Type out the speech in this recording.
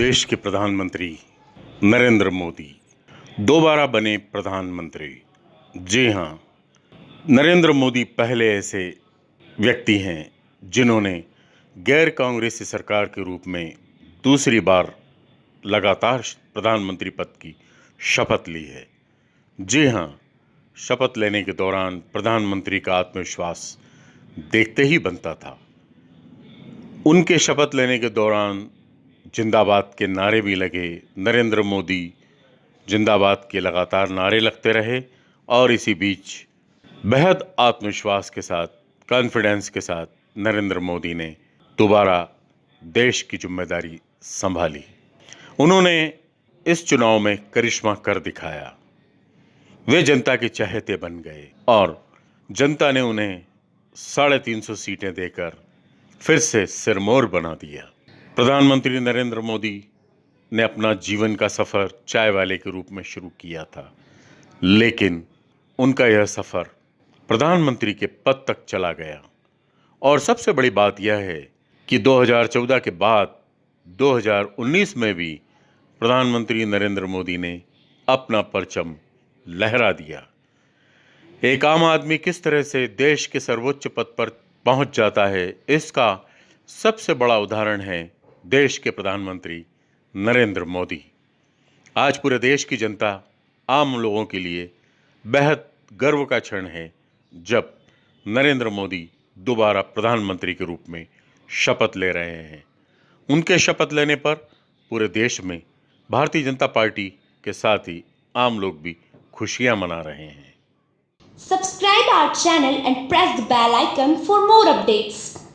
देश के प्रधानमंत्री नरेंद्र मोदी। दोबारा बने प्रधानमंत्री। जी हाँ नरेंद्र मोदी पहले ऐसे व्यक्ति हैं जिन्होंने गैर कांग्रेसी सरकार के रूप में दूसरी बार लगातार प्रधानमंत्री पद की शपथ ली है। जी हाँ शपथ लेने के दौरान प्रधानमंत्री का आत्मविश्वास देखते ही बनता था। उनके शपथ लेने के दौरान जिंदाबाद के नारे भी लगे। नरेंद्र मोदी जिंदाबाद के लगातार नारे लगते रहे और इसी बीच बेहद आत्मविश्वास के साथ कॉन्फिडेंस के साथ नरेंद्र मोदी ने दोबारा देश की ज़िम्मेदारी संभाली। उन्होंने इस चुनाव में करिश्मा कर दिखाया। वे जनता के चहेते बन गए और जनता ने उन्हें साढ़े तीन सौ सीटें देकर फिर से सिरमौर बना दिया। प्रधानमंत्री नरेंद्र मोदी ने अपना जीवन का सफ़र चाय वाले के रूप में शुरू किया था, लेकिन उनका यह सफ़र प्रधानमंत्री के पद तक चला गया। और सबसे बड़ी बात यह है कि 2014 के बाद 2019 में भी प्रधानमंत्री नरेंद्र मोदी ने अपना परचम लहरा दिया। एक आम आदमी किस तरह से देश के सर्वोच्च पद पर पहुँच जाता है, इसका सबसे बड़ा उदाहरण है देश के प्रधानमंत्री नरेंद्र मोदी। आज पूरे देश की जनता आम लोगों के लिए बेहद गर्व का क्षण है जब नरेंद्र मोदी दोबारा प्रधानमंत्री के रूप में शपथ ले रहे हैं। उनके शपथ लेने पर पूरे देश में भारतीय जनता पार्टी के साथ ही आम लोग भी खुशियाँ मना रहे हैं। Subscribe our channel and press the bell icon for more updates.